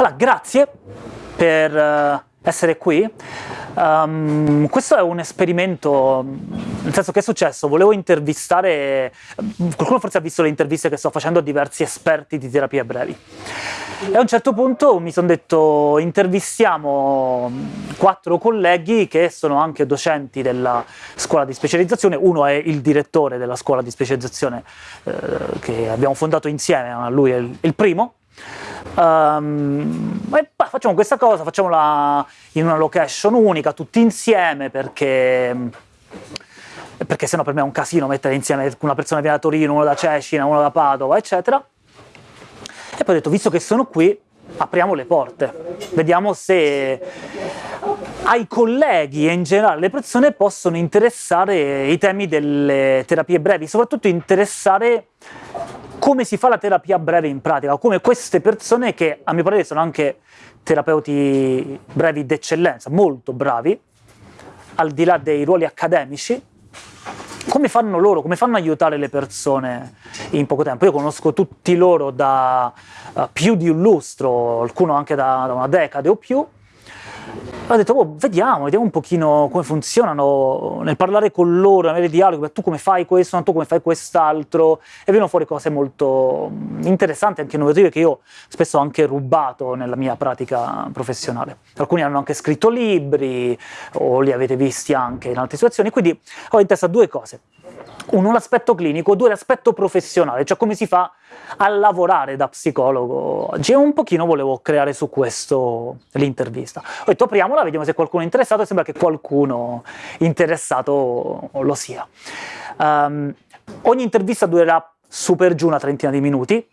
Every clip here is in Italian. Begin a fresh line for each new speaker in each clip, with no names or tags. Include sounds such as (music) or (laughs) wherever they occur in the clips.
Allora, grazie per uh, essere qui. Um, questo è un esperimento, nel senso che è successo, volevo intervistare, qualcuno forse ha visto le interviste che sto facendo a diversi esperti di terapie brevi. E a un certo punto mi sono detto intervistiamo quattro colleghi che sono anche docenti della scuola di specializzazione, uno è il direttore della scuola di specializzazione eh, che abbiamo fondato insieme, lui è il primo, Um, e bah, facciamo questa cosa, facciamola in una location unica, tutti insieme, perché, perché sennò per me è un casino mettere insieme una persona viene da Torino, uno da Cecina, uno da Padova, eccetera. E poi ho detto, visto che sono qui, apriamo le porte, vediamo se ai colleghi e in generale le persone possono interessare i temi delle terapie brevi, soprattutto interessare come si fa la terapia breve in pratica, come queste persone che a mio parere sono anche terapeuti brevi d'eccellenza, molto bravi, al di là dei ruoli accademici, come fanno loro, come fanno aiutare le persone in poco tempo? Io conosco tutti loro da uh, più di un lustro, alcuno anche da, da una decade o più, ho detto, oh, vediamo, vediamo un pochino come funzionano, nel parlare con loro, avere dialoghi, tu come fai questo, tu come fai quest'altro, e vengono fuori cose molto interessanti, anche innovative, che io spesso ho anche rubato nella mia pratica professionale. Alcuni hanno anche scritto libri, o li avete visti anche in altre situazioni, quindi ho in testa due cose uno l'aspetto clinico, due l'aspetto professionale, cioè come si fa a lavorare da psicologo oggi. E un pochino volevo creare su questo l'intervista. Ho detto apriamola, vediamo se qualcuno è interessato, e sembra che qualcuno interessato lo sia. Um, ogni intervista durerà super giù una trentina di minuti,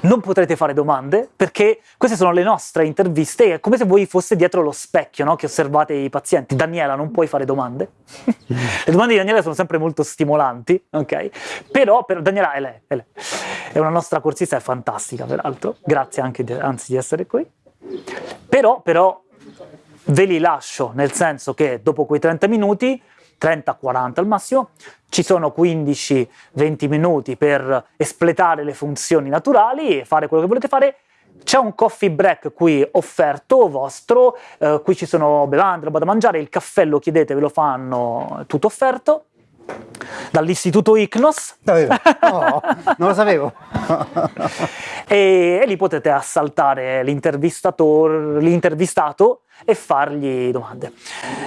non potrete fare domande perché queste sono le nostre interviste, è come se voi foste dietro lo specchio no? che osservate i pazienti. Daniela, non puoi fare domande. (laughs) le domande di Daniela sono sempre molto stimolanti, ok? Però, per Daniela è lei, è lei, è una nostra corsista, è fantastica peraltro, grazie anche di, anzi di essere qui. Però, però ve li lascio, nel senso che dopo quei 30 minuti 30-40 al massimo, ci sono 15-20 minuti per espletare le funzioni naturali e fare quello che volete fare, c'è un coffee break qui offerto vostro, eh, qui ci sono bevande, roba da mangiare, il caffè lo chiedete, ve lo fanno, tutto offerto dall'istituto ICNOS.
Davvero? No, non lo sapevo. (laughs)
e, e, lì potete assaltare l'intervistato e fargli domande.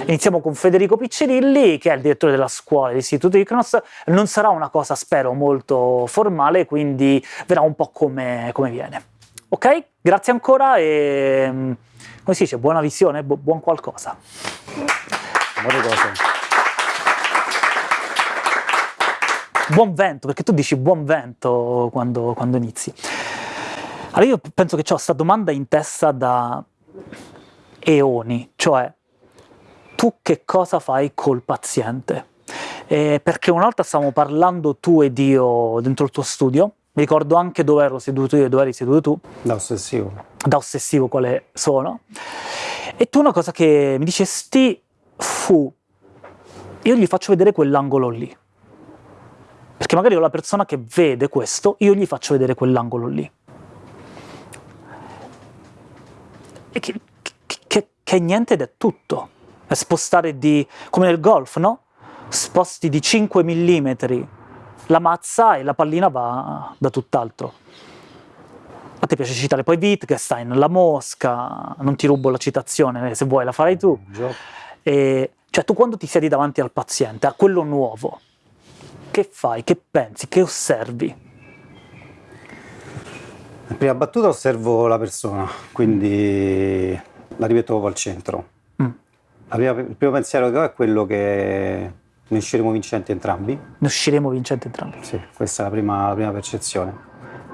Iniziamo con Federico Piccirilli, che è il direttore della scuola dell'istituto ICNOS. Non sarà una cosa, spero, molto formale, quindi verrà un po' come, come viene. Ok? Grazie ancora e, come si dice, buona visione, bu buon qualcosa. Buone cose. Buon vento, perché tu dici buon vento quando, quando inizi. Allora io penso che ho questa domanda in testa da eoni, cioè tu che cosa fai col paziente? Eh, perché una volta stavamo parlando tu ed io dentro il tuo studio, mi ricordo anche dove ero seduto io e dove eri seduto tu.
Da ossessivo.
Da ossessivo quale sono. E tu una cosa che mi dicesti fu, io gli faccio vedere quell'angolo lì. Perché magari io la persona che vede questo, io gli faccio vedere quell'angolo lì. E che, che, che, è niente ed è tutto. È spostare di... come nel golf, no? Sposti di 5 mm la mazza e la pallina va da tutt'altro. A te piace citare poi Wittgenstein, La Mosca, non ti rubo la citazione, se vuoi la farai tu. E, cioè tu quando ti siedi davanti al paziente, a quello nuovo, che fai, che pensi, che osservi?
In prima battuta osservo la persona, quindi la rimetto al centro. Mm. Prima, il primo pensiero che ho è quello che ne usciremo vincenti entrambi.
Ne usciremo vincenti entrambi?
Sì, questa è la prima, la prima percezione.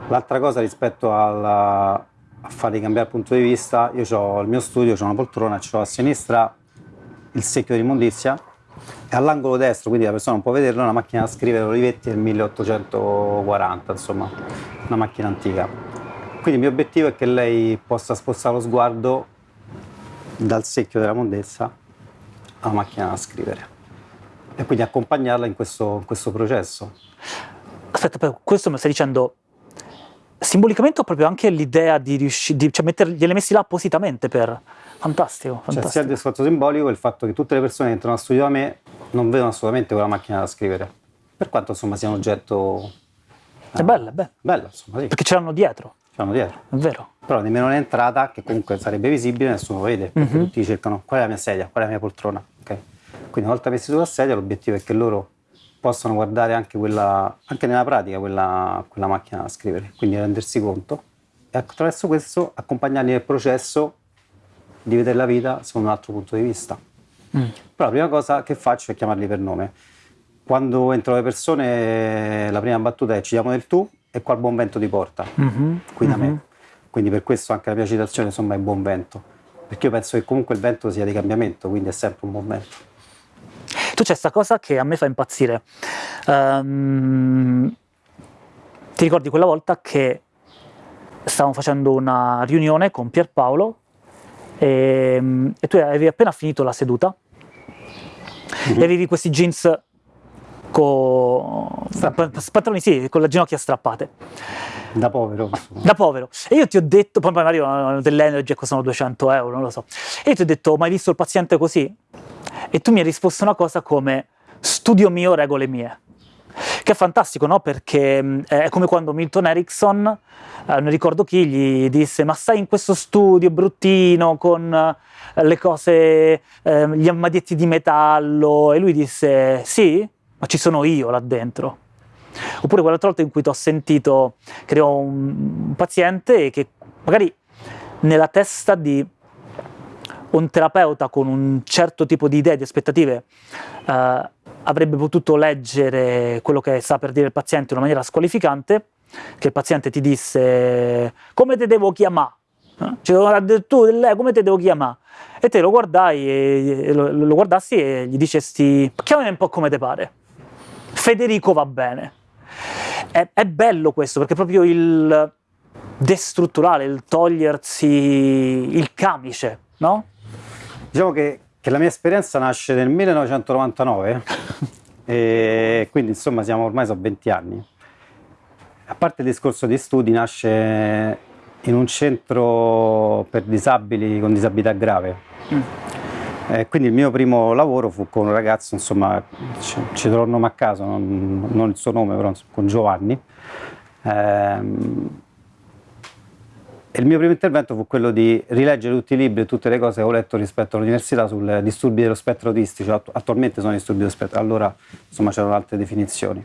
L'altra cosa rispetto alla, a farli cambiare punto di vista, io ho il mio studio, ho una poltrona, ho a sinistra il secchio di e all'angolo destro, quindi la persona non può vederlo, una macchina da scrivere Olivetti del 1840, insomma, una macchina antica. Quindi il mio obiettivo è che lei possa spostare lo sguardo dal secchio della mondezza alla macchina da scrivere e quindi accompagnarla in questo, in questo processo.
Aspetta, però questo mi stai dicendo simbolicamente ho proprio anche l'idea di riuscire, cioè mettere, gliele messi là appositamente per... Fantastico, fantastico.
Cioè sia il discorso simbolico il fatto che tutte le persone che entrano a studio da me non vedono assolutamente quella macchina da scrivere, per quanto insomma sia un oggetto...
È bello, è bello.
Bello, insomma, sì.
Perché ce l'hanno dietro,
Ce l'hanno dietro.
è vero.
Però nemmeno l'entrata, che comunque sarebbe visibile, nessuno lo vede, perché
Mhm.
tutti cercano qual è la mia sedia, qual è la mia poltrona. ok? Quindi una volta messi sulla sedia l'obiettivo è che loro possano guardare anche, quella, anche nella pratica quella, quella macchina da scrivere, quindi rendersi conto e attraverso questo accompagnarli nel processo di vedere la vita secondo un altro punto di vista.
Mm.
Però la prima cosa che faccio è chiamarli per nome. Quando entrano le persone la prima battuta è ci diamo del tu e qual buon vento ti porta
Mhm,
qui da
mhm.
me. Quindi per questo anche la mia citazione insomma è buon vento, perché io penso che comunque il vento sia di cambiamento, quindi è sempre un buon vento.
Tu c'è questa cosa che a me fa impazzire. Ehm, ti ricordi quella volta che stavamo facendo una riunione con Pierpaolo e, e tu avevi appena finito la seduta e avevi questi jeans con pantaloni sì, con le ginocchia strappate
Da povero.
da povero. E io ti ho detto, poi magari dell'energy costano 200 euro, non lo so. E io ti ho detto, ma hai visto il paziente così? E tu mi hai risposto una cosa come, studio mio, regole mie. Che è fantastico, no? Perché mh, è come quando Milton Erickson, eh, non ricordo chi, gli disse, ma stai in questo studio bruttino con eh, le cose, eh, gli armadietti di metallo, e lui disse, sì, ma ci sono io là dentro. Oppure quell'altra volta in cui ti ho sentito che ero un, un paziente che magari nella testa di un terapeuta con un certo tipo di idee, di aspettative, eh, avrebbe potuto leggere quello che sta per dire il paziente in una maniera squalificante, che il paziente ti disse come te devo chiamare? Eh? Cioè, tu, come te devo chiamare? E te lo guardai e, lo, guardassi e gli dicesti chiamami un po' come te pare. Federico va bene. È, è bello questo perché proprio il destrutturale, il togliersi il camice, no?
Diciamo che, che la mia esperienza nasce nel 1999 (laughs) e quindi insomma siamo ormai sono 20 anni. A parte il discorso di studi, nasce in un centro per disabili con disabilità grave. Eh, quindi il mio primo lavoro fu con un ragazzo, insomma, ci, ci trovo il nome a caso, non, non il suo nome, però con Giovanni. Ehm, e il mio primo intervento fu quello di rileggere tutti i libri e tutte le cose che ho letto rispetto all'università sui disturbi dello spettro autistico. Attu- attualmente sono disturbi dello spettro, allora insomma c'erano altre definizioni.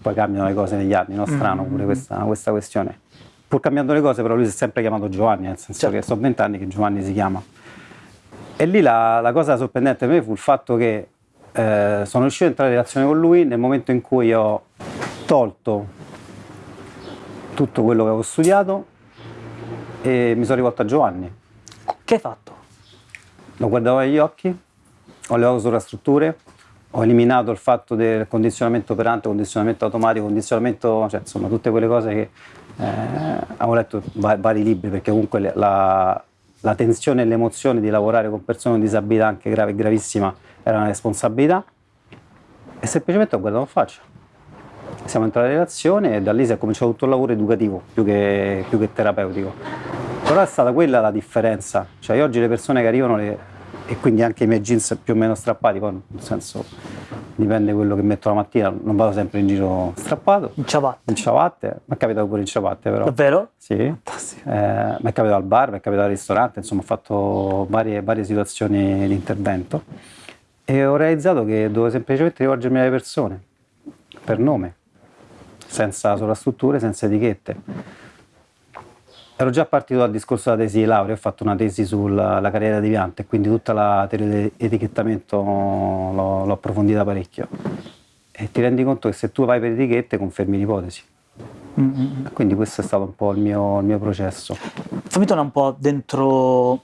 Poi cambiano le cose negli anni, no? Strano pure questa, questa questione. Pur cambiando le cose, però lui si è sempre chiamato Giovanni, nel senso
Certo.
che sono vent'anni che Giovanni si chiama. E lì la, la cosa sorprendente per me fu il fatto che eh, sono riuscito a entrare in relazione con lui nel momento in cui ho tolto tutto quello che avevo studiato e mi sono rivolto a Giovanni.
Che hai fatto?
Lo guardavo negli occhi, ho levato sovrastrutture, ho eliminato il fatto del condizionamento operante, condizionamento automatico, condizionamento, cioè insomma tutte quelle cose che eh, avevo letto va- vari libri perché comunque la, la tensione e l'emozione di lavorare con persone con disabilità anche grave e gravissima era una responsabilità e semplicemente ho guardato in faccia. Siamo entrati in relazione e da lì si è cominciato tutto il lavoro educativo più che, più che terapeutico. Però è stata quella la differenza, cioè io oggi le persone che arrivano le- e quindi anche i miei jeans più o meno strappati, poi nel senso dipende quello che metto la mattina, non vado sempre in giro strappato,
In ciabatte.
in ciabatte, mi è capitato pure in ciabatte però.
Davvero?
Sì, eh, mi è capitato al bar, mi è capitato al ristorante, insomma ho fatto varie, varie situazioni di intervento e ho realizzato che dovevo semplicemente rivolgermi alle persone, per nome, senza sovrastrutture, senza etichette. Ero già partito dal discorso della tesi di laurea, ho fatto una tesi sulla la carriera deviante, quindi tutta la teoria l'ho, l'ho approfondita parecchio. E ti rendi conto che se tu vai per etichette confermi l'ipotesi.
Mm, mm, mm.
Quindi questo è stato un po' il mio, il mio processo.
Fammi tornare un po' dentro,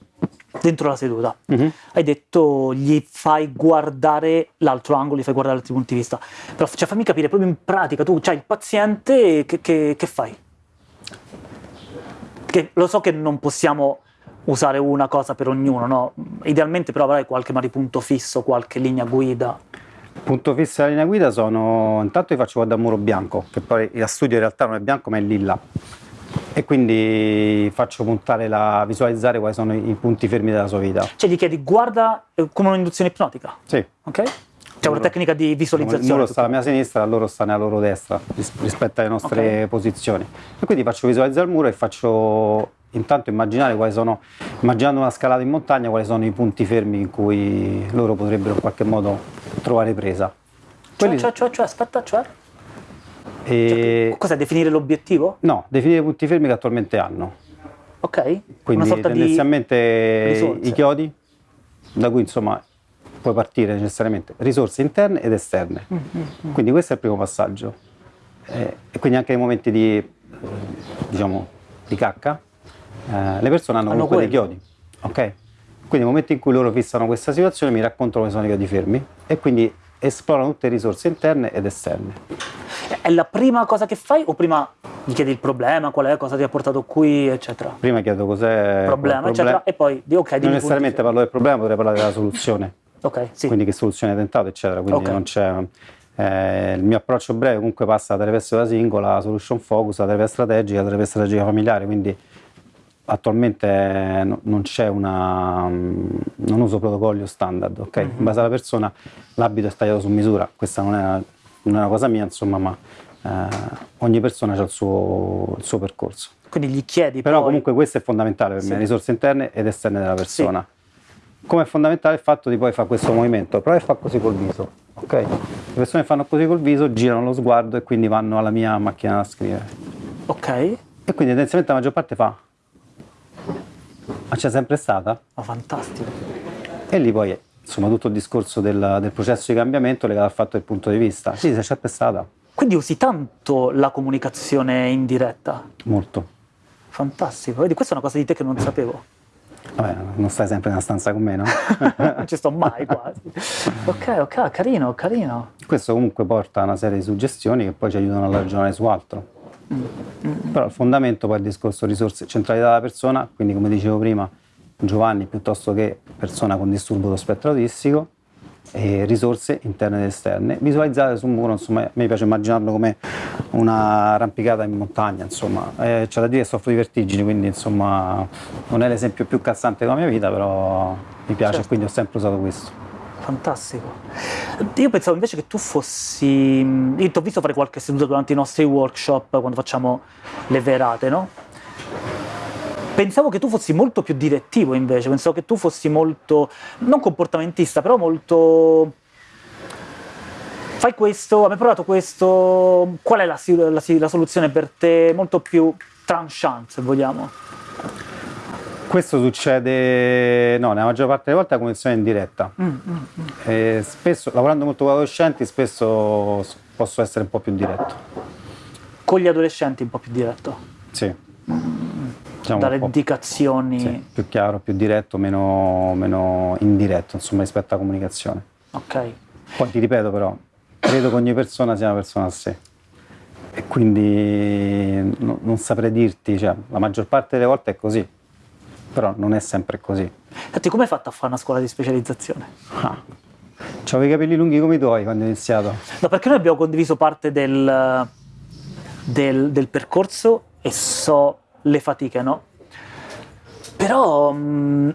dentro la seduta.
Mhm.
Hai detto gli fai guardare l'altro angolo, gli fai guardare altri punti di vista. Però cioè, fammi capire proprio in pratica, tu c'hai il paziente, che, che- che fai? Che lo so che non possiamo usare una cosa per ognuno, no? Idealmente però avrai qualche magari punto fisso, qualche linea guida.
Punto fisso della linea guida sono, intanto vi faccio guardare il muro bianco, che poi la studio in realtà non è bianco ma è lilla. e quindi faccio puntare la, visualizzare quali sono i, punti fermi della sua vita.
Cioè gli chiedi guarda eh, come un'induzione ipnotica?
Sì.
Ok? C'è una tecnica di visualizzazione.
Il muro sta alla mia sinistra, loro stanno alla loro destra rispetto alle nostre okay. posizioni. E quindi faccio visualizzare il muro e faccio intanto immaginare quali sono, immaginando una scalata in montagna, quali sono i punti fermi in cui loro potrebbero in qualche modo trovare presa.
Quelli... Cioè, cioè, cioè, aspetta, cioè? E... Cioè, cos'è, definire l'obiettivo?
No, definire i punti fermi che attualmente hanno.
Ok.
Quindi tendenzialmente i chiodi, da cui insomma puoi partire necessariamente risorse interne ed esterne. Mm -hmm. Quindi questo è il primo passaggio. Eh, e quindi anche nei momenti di, diciamo, di cacca, eh, le persone hanno, hanno comunque quelli. dei chiodi. Ok? Quindi nel momento in cui loro fissano questa situazione mi raccontano come sono i fermi e quindi esplorano tutte le risorse interne ed esterne.
È la prima cosa che fai o prima gli chiedi il problema, qual è, cosa ti ha portato qui, eccetera?
Prima chiedo cos'è il
problema, eccetera, e poi di ok,
Non necessariamente parlo del problema, potrei parlare della soluzione. (laughs)
ok, sì.
Quindi che soluzione hai tentato, eccetera, quindi okay. non c'è... Eh, il mio approccio breve comunque passa da terapia da singola, la solution focus, la terapia strategica, terapia strategica familiare, quindi attualmente non c'è una non uso protocollo standard ok? Mm-hmm. in base alla persona l'abito è tagliato su misura. Questa non è una, non è una cosa mia insomma ma eh, ogni persona ha il suo, il suo, percorso.
Quindi gli chiedi
però
poi...
comunque questo è fondamentale per sì. me risorse interne ed esterne della persona. Sì. come è fondamentale il fatto di poi fare questo movimento prova a fare così col viso ok? Le persone fanno così col viso girano lo sguardo e quindi vanno alla mia macchina da scrivere.
Ok.
E quindi tendenzialmente la maggior parte fa ma c'è sempre stata?
Ma fantastico.
E lì poi, insomma, tutto il discorso del, del processo di cambiamento legato al fatto del punto di vista. Sì, c'è sempre stata.
Quindi usi tanto la comunicazione indiretta?
Molto.
Fantastico. Vedi, questa è una cosa di te che non sapevo.
Vabbè, non stai sempre in una stanza con me, no? (laughs)
non ci sto mai quasi. ok, ok, carino, carino.
Questo comunque porta a una serie di suggestioni che poi ci aiutano a ragionare su altro. Però il fondamento poi è il discorso risorse, centralità della persona, quindi come dicevo prima, Giovanni piuttosto che persona con disturbo dello spettro autistico, risorse interne ed esterne, visualizzate su un muro, insomma, a me piace immaginarlo come una arrampicata in montagna, insomma, eh, c'è da dire che soffro di vertigini, quindi insomma non è l'esempio più calzante della mia vita, però mi piace certo. quindi ho sempre usato questo
fantastico. Io pensavo invece che tu fossi... Io ti ho visto fare qualche seduta durante i nostri workshop, quando facciamo le verate, no? Pensavo che tu fossi molto più direttivo invece, pensavo che tu fossi molto, non comportamentista, però molto... Fai questo, abbiamo provato questo, qual è la, la, la soluzione per te? Molto più tranchant, se vogliamo.
Questo succede, no, nella maggior parte delle volte la conversione in diretta. Mm, mm, mm. spesso, lavorando molto con gli adolescenti, spesso posso essere un po' più diretto.
Con gli adolescenti un po' più diretto?
Sì.
Diciamo Dare indicazioni?
Sì, più chiaro, più diretto, meno, meno indiretto, insomma, rispetto alla comunicazione.
Ok.
Poi ti ripeto però, credo che ogni persona sia una persona a sé e quindi no, non saprei dirti, cioè, la maggior parte delle volte è così però non è sempre così.
Senti, come hai fatto a fare una scuola di specializzazione?
Ah. Avevo i capelli lunghi come i tuoi quando ho iniziato.
No, perché noi abbiamo condiviso parte del, del, del percorso e so le fatiche, no? Però mh, mm,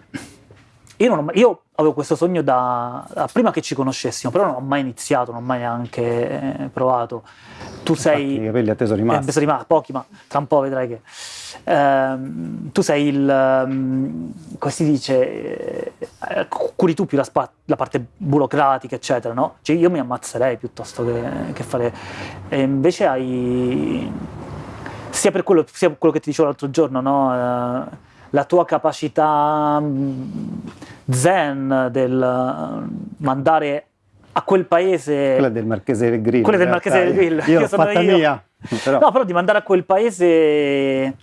io, ho, io, avevo questo sogno da, da, prima che ci conoscessimo, però non ho mai iniziato, non ho mai neanche eh, provato. Tu Infatti, sei...
I capelli a te sono rimasti.
Eh, sono rimasti, pochi, ma tra un po' vedrai che... Uh, tu sei il, um, come si dice, eh, curi tu più la, spa, la, parte burocratica, eccetera, no? Cioè io mi ammazzerei piuttosto che, che fare... E invece hai, sia per quello, sia per quello che ti dicevo l'altro giorno, no? Uh, la tua capacità mm, zen del mandare a quel paese...
Quella del Marchese del Grillo.
Quella del Marchese del Grillo.
Io, io sono fatta io. mia.
Però. No, però di mandare a quel paese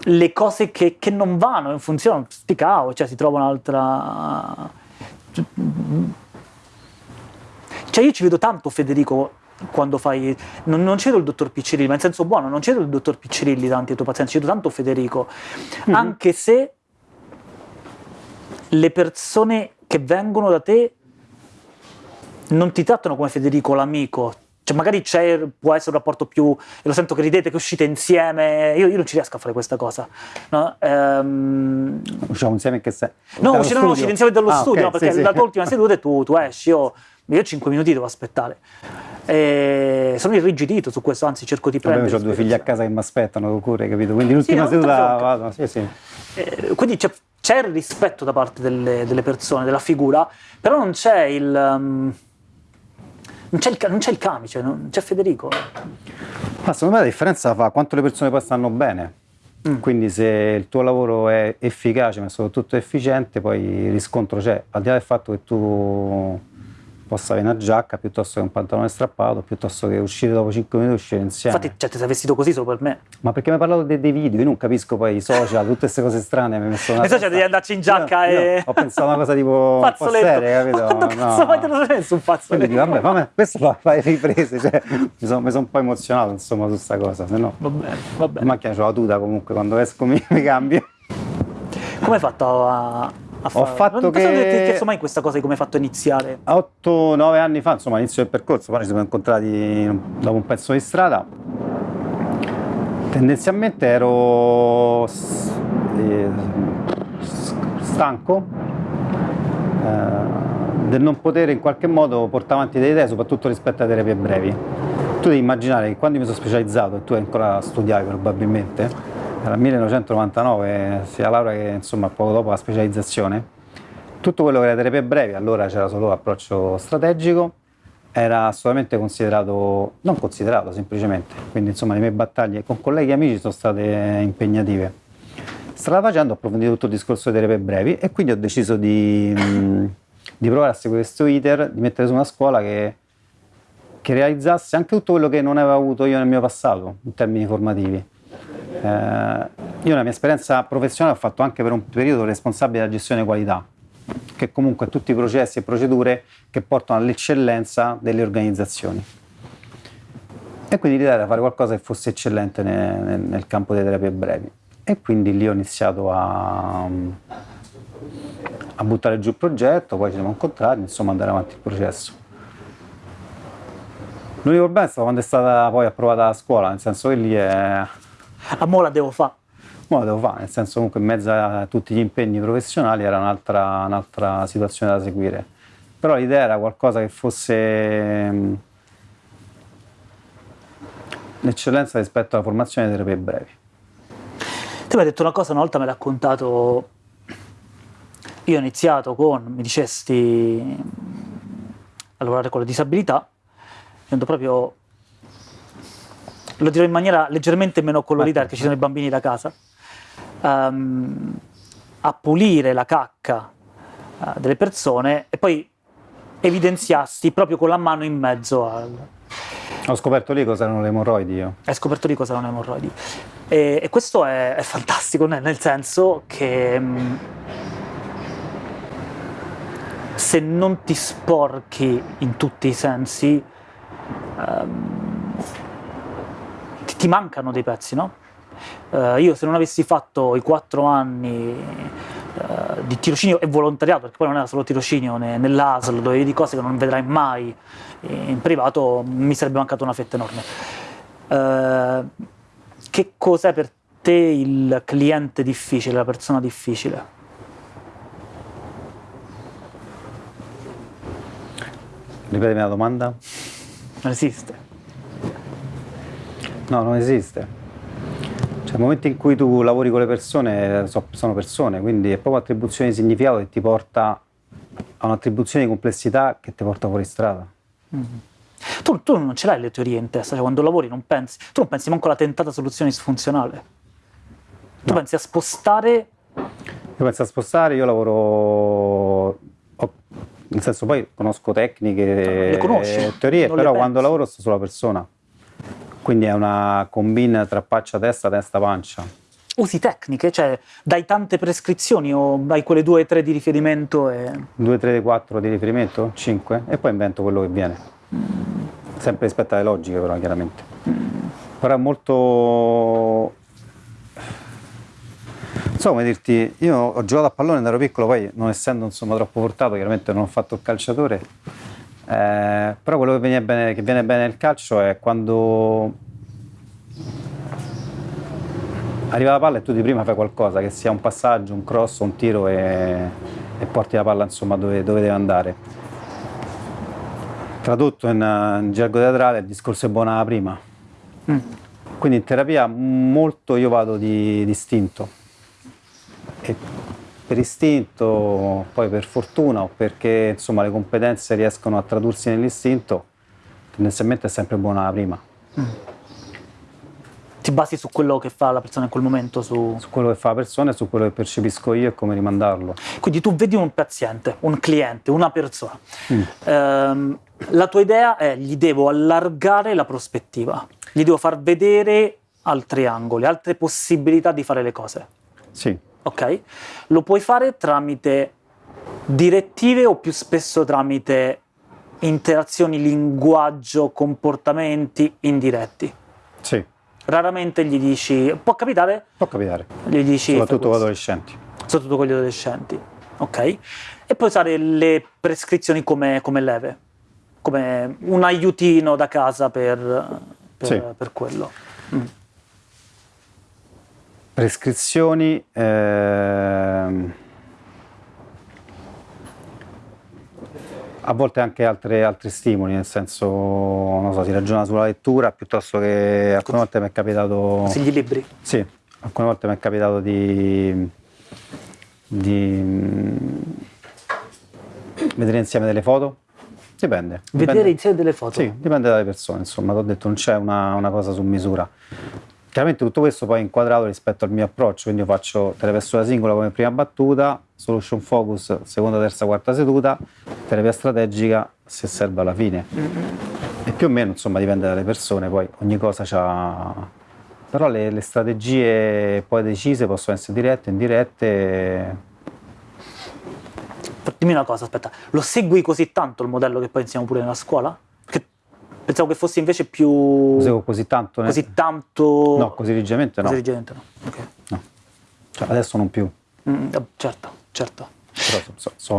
le cose che, che non vanno, non funzionano, sti cavolo, cioè si trova un'altra... Cioè io ci vedo tanto Federico quando fai... Non, non cedo il dottor Piccirilli, ma in senso buono, non cedo il dottor Piccirilli tanti ai tuoi pazienti, cedo tanto Federico, mm-hmm. anche se le persone che vengono da te non ti trattano come Federico l'amico, cioè magari c'è, può essere un rapporto più, lo sento che ridete, che uscite insieme, io, io non ci riesco a fare questa cosa. No? Ehm...
Usciamo insieme in che sei?
No, uscire, no, uscite insieme dallo
ah,
studio,
okay,
no, perché
sì,
la
sì.
tua ultima seduta e tu, tu esci, io, io 5 minuti devo aspettare. E sono irrigidito su questo, anzi cerco di prendere.
ho due figli a casa che mi aspettano cure, capito? Quindi l'ultima
no,
seduta vado, sì, sì.
Eh, quindi c'è, c'è il rispetto da parte delle, delle persone, della figura, però non c'è il... um, non c'è il, ca- non c'è il camice, non c'è Federico.
Ma secondo me la differenza fa quanto le persone poi stanno bene.
Mm.
Quindi se il tuo lavoro è efficace ma soprattutto efficiente, poi il riscontro c'è, al di là del fatto che tu possa avere una giacca piuttosto che un pantalone strappato, piuttosto che uscire dopo 5 minuti uscire insieme.
Infatti, cioè, ti sei vestito così solo per me.
Ma perché mi hai parlato de- dei video? Io non capisco poi i social, tutte queste cose strane. Mi hai messo una
cioè,
testa-
devi andarci in giacca
Io-
e-
io Ho pensato a una cosa tipo (laughs)
Fazzoletto.
seria, capito?
Ma quanto cazzo mai te lo sei messo un
Quindi
fazzoletto?
dico, vabbè, fammi- questo fa, le riprese, cioè, mi sono son un po' emozionato insomma su sta cosa, se no
Va bene, va bene.
macchina c'ho la tuta comunque, quando esco mi, mi cambio.
Come hai fatto a, a fare?
fatto
non
che-
ti ho chiesto mai questa cosa di come hai fatto a iniziare.
8-9 anni fa, insomma, all'inizio del percorso, poi ci siamo incontrati dopo un pezzo di strada. Tendenzialmente ero eh, stanco eh, del non poter in qualche modo portare avanti delle idee, soprattutto rispetto alle terapie brevi. Tu devi immaginare che quando mi sono specializzato, e tu ancora studiavi probabilmente, era 1999, sia laurea che insomma poco dopo la specializzazione, tutto quello che era terapie brevi, allora c'era solo approccio strategico, era assolutamente considerato, non considerato semplicemente, quindi insomma le mie battaglie con colleghi e amici sono state impegnative. Strada facendo ho approfondito tutto il discorso delle terapie brevi e quindi ho deciso di, mh, di provare a seguire questo iter, di mettere su una scuola che, che realizzasse anche tutto quello che non avevo avuto io nel mio passato in termini formativi. Eh, io nella mia esperienza professionale ho fatto anche per un periodo responsabile della gestione qualità, che comunque tutti i processi e procedure che portano all'eccellenza delle organizzazioni. E quindi l'idea era fare qualcosa che fosse eccellente ne- nel, nel campo delle terapie brevi. E quindi lì ho iniziato a, a buttare giù il progetto, poi ci siamo incontrati, insomma andare avanti il processo. L'unico problema è stato quando è stata poi approvata la scuola, nel senso che lì è,
A mo' la devo fare.
Lo devo fare, nel senso comunque in mezzo a tutti gli impegni professionali era un'altra, un'altra situazione da seguire. Però l'idea era qualcosa che fosse mh, l'eccellenza rispetto alla formazione delle terapie brevi.
Tu mi hai detto una cosa, una volta mi hai raccontato, io ho iniziato con, mi dicesti, a lavorare con le disabilità, proprio, lo dirò in maniera leggermente meno colorita perché ci sono i bambini da casa, ehm, a pulire la cacca eh, delle persone e poi evidenziasti proprio con la mano in mezzo al,
Ho scoperto lì cosa erano le emorroidi io.
hai scoperto di cosa erano emorroidi. E, e questo è, è fantastico, nel, senso che mh, se non ti sporchi in tutti i sensi, ehm, ti, mancano dei pezzi, no? Eh, io se non avessi fatto i quattro anni eh, di tirocinio e volontariato, perché poi non era solo tirocinio ne- nell'ASL, dove vedi cose che non vedrai mai in privato, mi sarebbe mancata una fetta enorme. Eh, che cos'è per te il cliente difficile, la persona difficile?
Ripetimi la domanda?
Non esiste.
No, non esiste. Cioè, il momento in cui tu lavori con le persone, so- sono persone, quindi è proprio attribuzione di significato che ti porta a un'attribuzione di complessità che ti porta fuori strada.
Tu, tu non ce l'hai le teorie in testa, cioè quando lavori non pensi, tu non pensi manco alla tentata soluzione disfunzionale. Tu
No.
pensi a spostare
Io penso a spostare, io lavoro, ho- nel senso poi conosco tecniche,
Le conosci,
teorie, però
pensi.
quando lavoro sto sulla persona. Quindi è una combina tra faccia, testa, testa, pancia.
usi tecniche, cioè dai tante prescrizioni o hai quelle due o tre di riferimento e...
2, 3, 4 di riferimento, 5 e poi invento quello che viene. Sempre rispetto alle logiche però chiaramente. Però è molto... Non so come dirti, io ho giocato a pallone da ero piccolo, poi non essendo insomma troppo portato, chiaramente non ho fatto il calciatore, Eh, però quello che viene, bene, che viene bene nel calcio è quando arriva la palla e tu di prima fai qualcosa, che sia un passaggio, un cross, un tiro e, e porti la palla insomma, dove, dove, deve andare. Tradotto in, in gergo teatrale il discorso è buona la prima. Mm. Quindi in terapia molto io vado di istinto. E per istinto, poi per fortuna o perché insomma, le competenze riescono a tradursi nell'istinto, tendenzialmente è sempre buona la prima. Mm
ti basi su quello che fa la persona in quel momento? Su...
su quello che fa la persona e su quello che percepisco io e come rimandarlo.
Quindi tu vedi un paziente, un cliente, una persona. Mm. Ehm, la tua idea è gli devo allargare la prospettiva, gli devo far vedere altri angoli, altre possibilità di fare le cose.
Sì.
Ok? Lo puoi fare tramite direttive o più spesso tramite interazioni, linguaggio, comportamenti indiretti?
Sì
raramente gli dici, può capitare?
Può capitare,
gli dici,
soprattutto con gli adolescenti.
Soprattutto con gli adolescenti, ok? E poi usare le prescrizioni come, come leve, come un aiutino da casa per, per, sì. per quello. Mm.
Prescrizioni... Ehm a volte anche altre, altri stimoli, nel senso, non so, si ragiona sulla lettura piuttosto che alcune volte mi è capitato...
Consigli libri?
Sì, alcune volte mi è capitato di, di vedere insieme delle foto. Dipende.
Vedere
dipende.
insieme delle foto?
Sì, dipende dalle persone, insomma, ti ho detto non c'è una, una cosa su misura. Chiaramente tutto questo poi è inquadrato rispetto al mio approccio, quindi io faccio terapia singola come prima battuta, solution focus seconda, terza, quarta seduta, terapia strategica se serve alla fine. E più o meno insomma dipende dalle persone, poi ogni cosa ha... Però le, le strategie poi decise possono essere dirette, indirette.
Dimmi una cosa, aspetta, lo segui così tanto il modello che poi insegniamo pure nella scuola? Pensavo che fosse invece più...
Seguo così tanto?
Così ne... tanto...
No, così rigidamente no.
Così rigidamente no, ok.
No. Cioè, adesso non più.
Mm, eh, certo, certo.
Però so, so,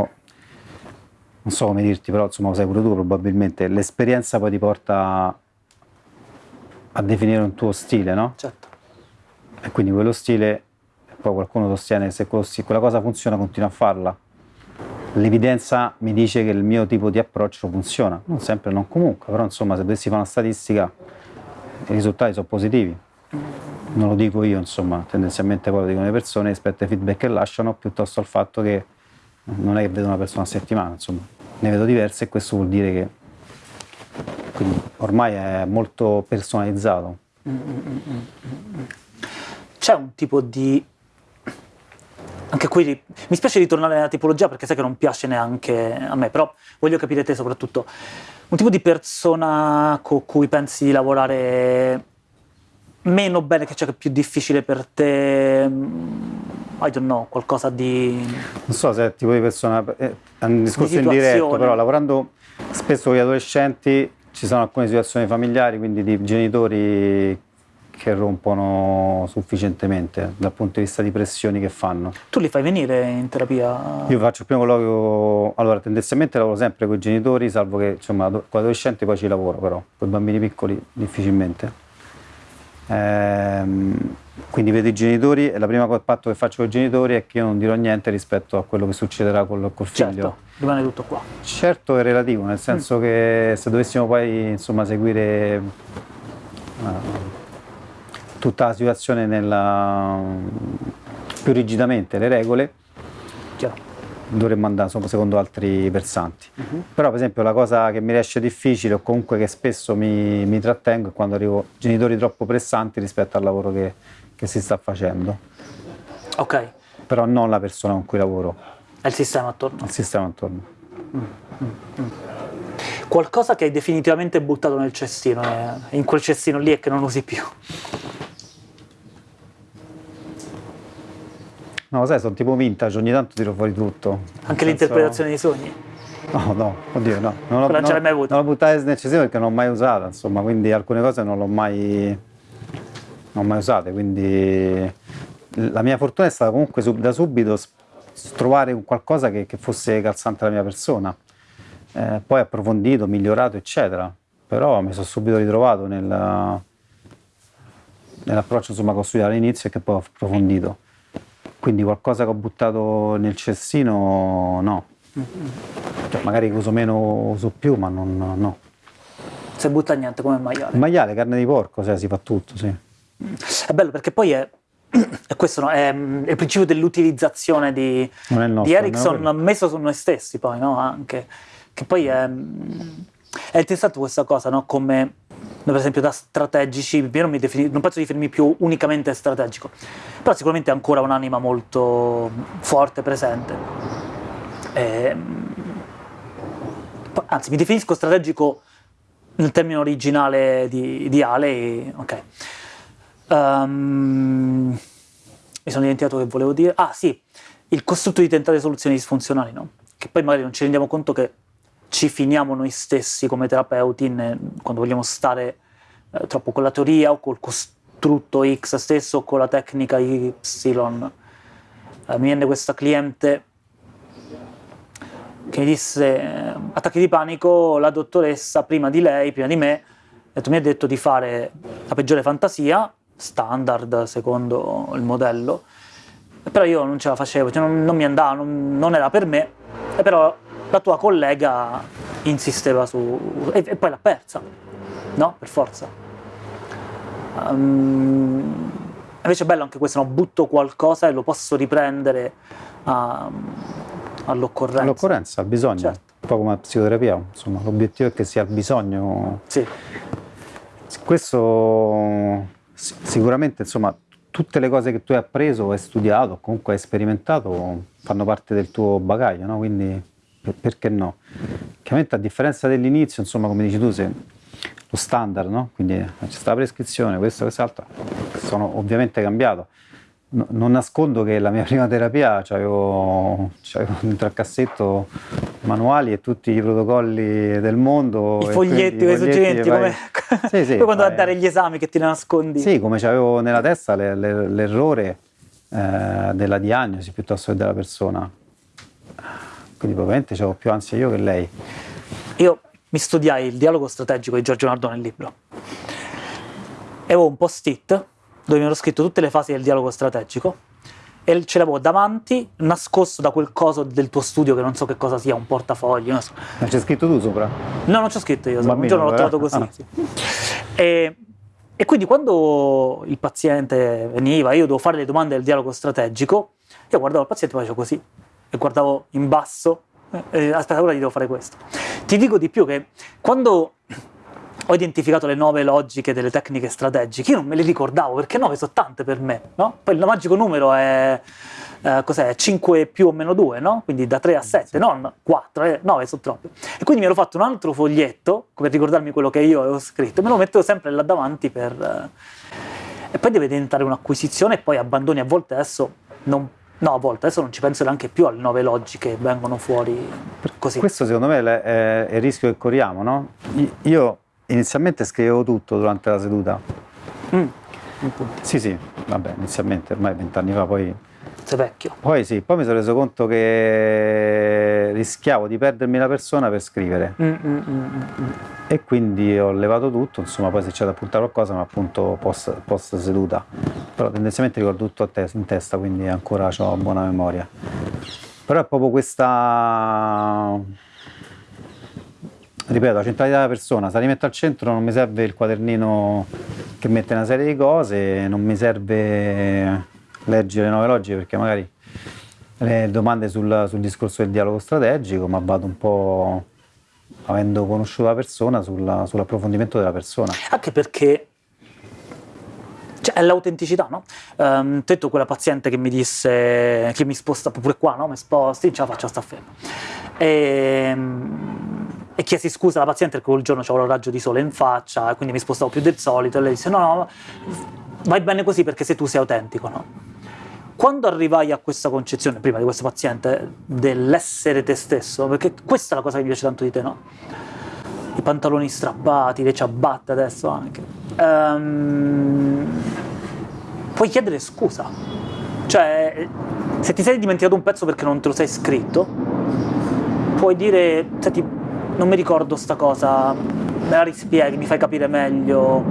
non so come dirti, però insomma lo sai pure tu probabilmente, l'esperienza poi ti porta a definire un tuo stile, no?
Certo.
E quindi quello stile, poi qualcuno sostiene se quella cosa funziona continua a farla l'evidenza mi dice che il mio tipo di approccio funziona, non sempre, non comunque, però insomma se dovessi fare una statistica i risultati sono positivi. Non lo dico io, insomma, tendenzialmente poi lo dicono le persone rispetto ai feedback che lasciano, piuttosto al fatto che non è che vedo una persona a settimana, insomma, ne vedo diverse e questo vuol dire che quindi ormai è molto personalizzato.
C'è un tipo di anche qui mi spiace ritornare alla tipologia perché sai che non piace neanche a me, però voglio capire te soprattutto. Un tipo di persona con cui pensi di lavorare meno bene, che c'è che è più difficile per te, mm, I don't know, qualcosa di...
Non so se è tipo di persona, è un discorso indiretto, però lavorando spesso con gli adolescenti ci sono alcune situazioni familiari, quindi di genitori che rompono sufficientemente dal punto di vista di pressioni che fanno.
Tu li fai venire in terapia?
Io faccio il primo colloquio, allora tendenzialmente lavoro sempre con i genitori, salvo che insomma con adolescenti poi ci lavoro però, con i bambini piccoli difficilmente. Ehm, quindi vedo i genitori e la prima patto che faccio con i genitori è che io non dirò niente rispetto a quello che succederà col, col figlio.
Certo, rimane tutto qua.
Certo è relativo, nel senso mm. che se dovessimo poi insomma seguire... Uh, tutta la situazione nella, più rigidamente le regole, Chiaro. dovremmo andare secondo altri versanti. Uh mhm. -huh. Però per esempio la cosa che mi riesce difficile o comunque che spesso mi, mi trattengo è quando arrivo genitori troppo pressanti rispetto al lavoro che, che si sta facendo.
Ok.
Però non la persona con cui lavoro.
È il sistema attorno.
Il sistema attorno. Mm, mm,
mm. Qualcosa che hai definitivamente buttato nel cestino, eh, in quel cestino lì e che non usi più.
No, sai, sono tipo vintage, ogni tanto tiro fuori tutto.
Anche l'interpretazione dei sogni?
No, no, oddio, no. Non,
non ce l'hai mai avuta?
Non l'ho buttata nel cestino perché non l'ho mai usata, insomma, quindi alcune cose non l'ho mai, non mai usate, quindi la mia fortuna è stata comunque da subito trovare qualcosa che, che fosse calzante alla mia persona eh, poi approfondito, migliorato, eccetera. Però mi sono subito ritrovato nel, nell'approccio insomma, che ho studiato all'inizio e che poi ho approfondito. Quindi qualcosa che ho buttato nel cestino, no. Cioè, magari uso meno, uso più, ma non, no.
Se butta niente come il maiale.
Il maiale, carne di porco, cioè, si fa tutto, sì.
È bello perché poi è, è questo, no? è, è il principio dell'utilizzazione di, di Ericsson messo su noi stessi poi, no? Anche. Che poi è, è interessante questa cosa, no? Come per esempio da strategici, non, defini, non, penso di definirmi più unicamente strategico, però sicuramente ancora un'anima molto forte, presente. E, ehm, anzi, mi definisco strategico nel termine originale di, di Ale, ok. Um, mi sono dimenticato che volevo dire. Ah sì, il costrutto di tentare soluzioni disfunzionali, no? Che poi magari non ci rendiamo conto che ci finiamo noi stessi come terapeuti in, quando vogliamo stare eh, troppo con la teoria o col costrutto X stesso o con la tecnica Y. Eh, mi viene questa cliente che mi disse eh, attacchi di panico, la dottoressa prima di lei, prima di me, mi ha detto di fare la peggiore fantasia, standard secondo il modello, però io non ce la facevo, cioè non, non, mi andava, non, non era per me, e però la tua collega insisteva su... e, e poi l'ha persa, no? Per forza. Um, invece è bello anche questo, no? butto qualcosa e lo posso riprendere uh, all'occorrenza.
All'occorrenza, al bisogno, certo. un po' come la psicoterapia, insomma, l'obiettivo è che sia il bisogno.
Sì.
Questo sicuramente, insomma, tutte le cose che tu hai appreso, hai studiato, comunque hai sperimentato, fanno parte del tuo bagaglio, no? Quindi perché no? Chiaramente a differenza dell'inizio, insomma, come dici tu, se lo standard, no? Quindi c'è stata la prescrizione, questo, quest'altro, sono ovviamente cambiato. No, non nascondo che la mia (laughs) prima terapia c'avevo, c'avevo dentro al cassetto manuali e tutti i protocolli del mondo.
I foglietti, quei suggerimenti, come... sì, sì, (laughs) poi quando vai a dare gli esami che ti nascondi.
Sì, come c'avevo nella testa le, le, l'errore eh, della diagnosi piuttosto che della persona quindi probabilmente avevo più ansia io che lei.
Io mi studiai il dialogo strategico di Giorgio Nardone nel libro e avevo un post-it dove mi ero scritto tutte le fasi del dialogo strategico e ce l'avevo davanti, nascosto da quel coso del tuo studio che non so che cosa sia, un portafoglio. Non so.
Ma c'è scritto tu sopra?
No, non c'è scritto io, un giorno l'ho trovato così. Ah. Sì. E, e quindi quando il paziente veniva, io dovevo fare le domande del dialogo strategico, io guardavo il paziente e facevo così e guardavo in basso, eh, aspetta, ora gli devo fare questo. Ti dico di più che quando ho identificato le nuove logiche delle tecniche strategiche, io non me le ricordavo, perché nove sono tante per me, no? Poi il magico numero è, eh, cos'è, 5 più o meno 2, no? Quindi da 3 a 7, non 4, eh, 9 sono troppi. E quindi mi ero fatto un altro foglietto, per ricordarmi quello che io avevo scritto, me lo mettevo sempre là davanti per... Eh, e poi deve diventare un'acquisizione e poi abbandoni a volte adesso non No, a volte adesso non ci penso neanche più alle nuove logiche che vengono fuori così.
Questo secondo me è, il rischio che corriamo, no? Io inizialmente scrivevo tutto durante la seduta.
Mm,
sì, sì, vabbè, inizialmente, ormai vent'anni fa, poi
sei vecchio.
Poi sì, poi mi sono reso conto che rischiavo di perdermi la persona per scrivere.
Mm, mm, mm, mm, mm.
e quindi ho levato tutto, insomma poi se c'è da appuntare qualcosa ma appunto post, post seduta. Però tendenzialmente ricordo tutto te, in testa, quindi ancora ho buona memoria. Però è proprio questa ripeto, la centralità della persona, se la rimetto al centro non mi serve il quadernino che mette una serie di cose, non mi serve leggere le nuove logiche perché magari le domande sul, sul discorso del dialogo strategico, ma vado un po' avendo conosciuto la persona sulla, sull'approfondimento della persona.
Anche perché cioè, è l'autenticità, no? Um, detto quella paziente che mi disse che mi sposta pure qua, no? Mi sposti, ce la faccio sta ferma. E, ehm, e chiesi scusa alla paziente perché quel giorno c'avevo il raggio di sole in faccia quindi mi spostavo più del solito e lei disse no, no, vai bene così perché se tu sei autentico, no? Quando arrivai a questa concezione, prima di questo paziente, dell'essere te stesso, perché questa è la cosa che mi piace tanto di te, no? I pantaloni strappati, le ciabatte adesso anche. Um, puoi chiedere scusa. Cioè, se ti sei dimenticato un pezzo perché non te lo sei scritto, puoi dire, senti, non mi ricordo sta cosa, me la rispieghi, mi fai capire meglio.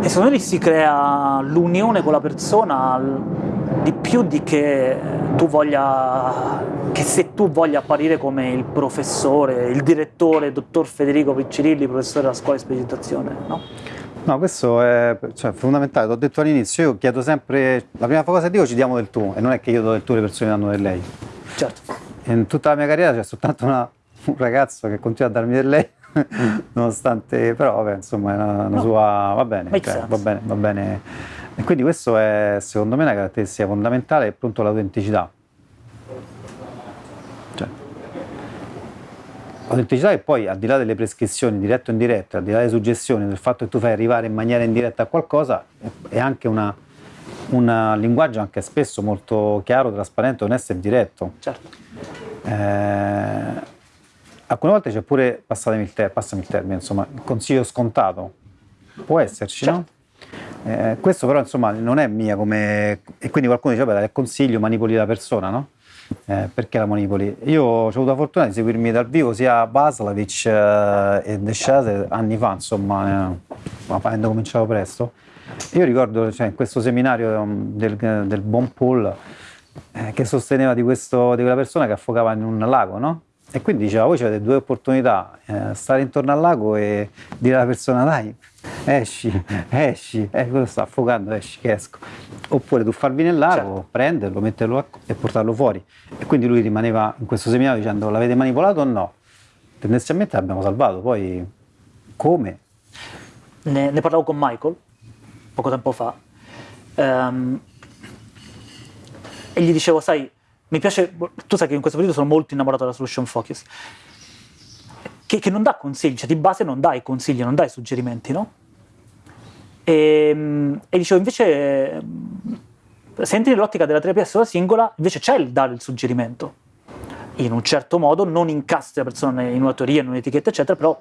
E secondo me lì si crea l'unione con la persona di più di che tu voglia, che se tu voglia apparire come il professore, il direttore, il dottor Federico Piccirilli, professore della scuola di specializzazione, no?
No, questo è cioè, fondamentale, l'ho detto all'inizio, io chiedo sempre, la prima cosa che dico ci diamo del tu, e non è che io do del tu le persone danno del lei.
Certo.
In tutta la mia carriera c'è soltanto una, un ragazzo che continua a darmi del lei, (laughs) nonostante, però vabbè, insomma, è una, una no. sua, va bene, cioè, va bene, va bene. E quindi questo è, secondo me, una caratteristica fondamentale, appunto l'autenticità. L'autenticità è poi, al di là delle prescrizioni dirette o indirette, al di là delle suggestioni, del fatto che tu fai arrivare in maniera indiretta a qualcosa, è anche una, un linguaggio anche spesso molto chiaro, trasparente, onesto e diretto.
Certo.
Eh, alcune volte c'è pure, passami il, ter- passami il termine, insomma, il consiglio scontato. Può esserci, certo. no? Eh, questo però insomma non è mia come... e quindi qualcuno dice, vabbè, è consiglio, manipoli la persona, no? Eh, perché la Monipoli? Io ho avuto la fortuna di seguirmi dal vivo sia Baslavic eh, e Desciase anni fa, insomma, eh, avendo cominciato presto. Io ricordo cioè, in questo seminario um, del, del Bon Paul eh, che sosteneva di, questo, di quella persona che affogava in un lago, no? E quindi diceva, voi avete due opportunità, eh, stare intorno al lago e dire alla persona, dai, esci, (laughs) esci, eh, quello sta affogando, esci, che esco. Oppure tu farvi nel lago, certo. prenderlo, metterlo e portarlo fuori. E quindi lui rimaneva in questo seminario dicendo, l'avete manipolato o no? Tendenzialmente l'abbiamo salvato, poi come?
Ne, ne, parlavo con Michael poco tempo fa um, e gli dicevo, sai, mi piace, tu sai che in questo periodo sono molto innamorato della solution focus, che, che non dà consigli, cioè di base non dai consigli, non dai suggerimenti, no? E, ehm, e dicevo, invece, se entri nell'ottica della terapia sola singola, invece c'è il dare il suggerimento. In un certo modo, non incastri la persona in una teoria, in un'etichetta, eccetera, però,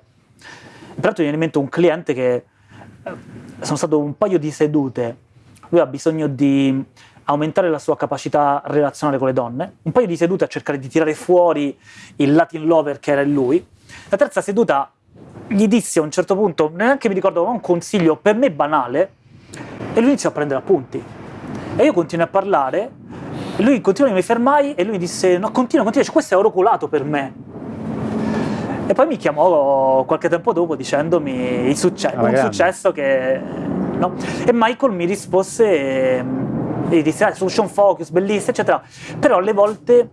peraltro viene in mente un cliente che eh, sono stato un paio di sedute, lui ha bisogno di aumentare la sua capacità relazionale con le donne, un paio di sedute a cercare di tirare fuori il Latin lover che era in lui, la terza seduta gli dissi a un certo punto, neanche mi ricordo, un consiglio per me banale, e lui iniziò a prendere appunti. E io continuai a parlare, e lui continuò, mi fermai, e lui mi disse, no, continua, continua, cioè, questo è oracolato per me. E poi mi chiamò qualche tempo dopo dicendomi il succe- un grande. successo che... No? E Michael mi rispose e ah, solution focus, bellissimo, eccetera. Però alle volte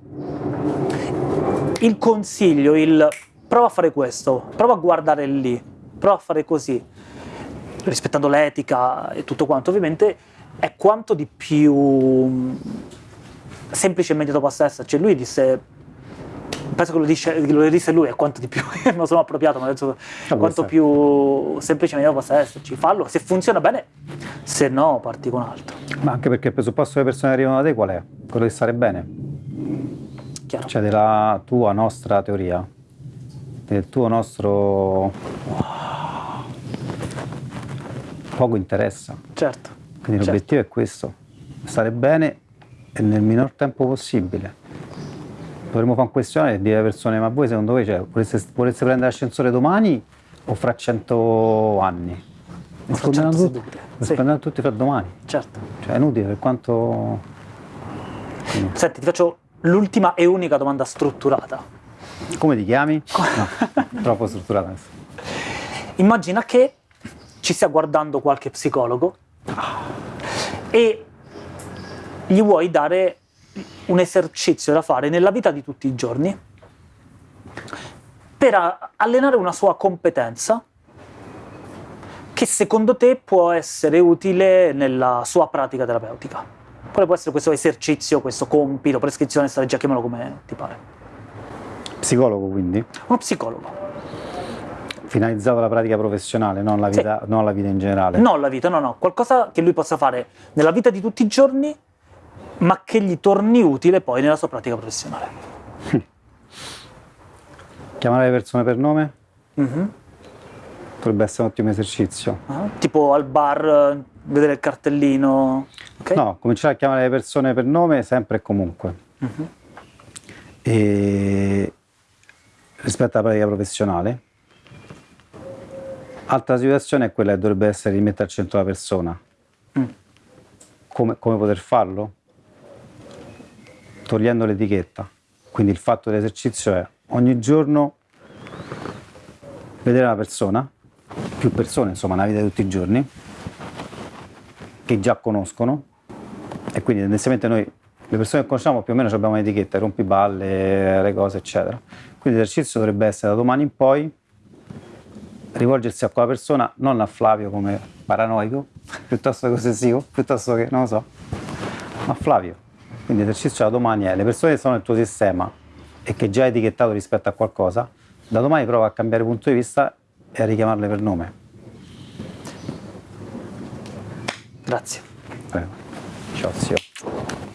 il consiglio, il prova a fare questo, prova a guardare lì, prova a fare così, rispettando l'etica e tutto quanto, ovviamente è quanto di più semplice e immediato possa esserci. Lui disse, penso che lo, dice, lo disse lui, è quanto di più, (laughs) non sono appropriato, ma detto, quanto più semplice e immediato possa esserci. Fallo, se funziona bene, se no parti con altro.
Ma anche perché il presupposto che le persone arrivano da te qual è? Quello di stare bene.
Chiaro.
Cioè della tua nostra teoria del tuo nostro poco interessa.
Certo.
Quindi certo. l'obiettivo è questo, stare bene e nel minor tempo possibile. Dovremmo fare un questionario e dire alle persone, ma voi secondo voi cioè, volesse, volesse prendere l'ascensore domani o fra cento anni? Risponderanno tutti, risponderanno sì. tutti fra domani.
Certo.
Cioè è inutile per quanto...
Quindi. Senti, ti faccio l'ultima e unica domanda strutturata
come ti chiami? (laughs) No, troppo strutturata.
Immagina che ci stia guardando qualche psicologo e gli vuoi dare un esercizio da fare nella vita di tutti i giorni per allenare una sua competenza che secondo te può essere utile nella sua pratica terapeutica. Quale può essere questo esercizio, questo compito, prescrizione, strategia, chiamalo come ti pare.
Psicologo quindi?
Uno psicologo.
Finalizzato alla pratica professionale, non alla vita, sì. non alla vita in generale?
Non la vita, no, no. Qualcosa che lui possa fare nella vita di tutti i giorni, ma che gli torni utile poi nella sua pratica professionale. (laughs)
Chiamare le persone per nome? Mm-hmm. Potrebbe essere un ottimo esercizio.
Uh-huh. Tipo al bar, vedere il cartellino.
Okay. No, cominciare a chiamare le persone per nome sempre e comunque. Mm-hmm. E rispetto alla pratica professionale. Altra situazione è quella che dovrebbe essere rimettere al centro la persona.
Mm.
Come, come poter farlo? Togliendo l'etichetta. Quindi il fatto dell'esercizio è ogni giorno vedere una persona, più persone, insomma, nella vita di tutti i giorni, che già conoscono, e quindi tendenzialmente noi, le persone che conosciamo più o meno abbiamo un'etichetta, rompiballe, le cose, eccetera. Quindi l'esercizio dovrebbe essere da domani in poi rivolgersi a quella persona, non a Flavio come paranoico, (laughs) piuttosto che ossessivo, piuttosto che, non lo so, a Flavio. Quindi l'esercizio da domani è le persone che sono nel tuo sistema e che già hai etichettato rispetto a qualcosa, da domani prova a cambiare punto di vista e a richiamarle per nome.
Grazie.
Prego. Ciao zio.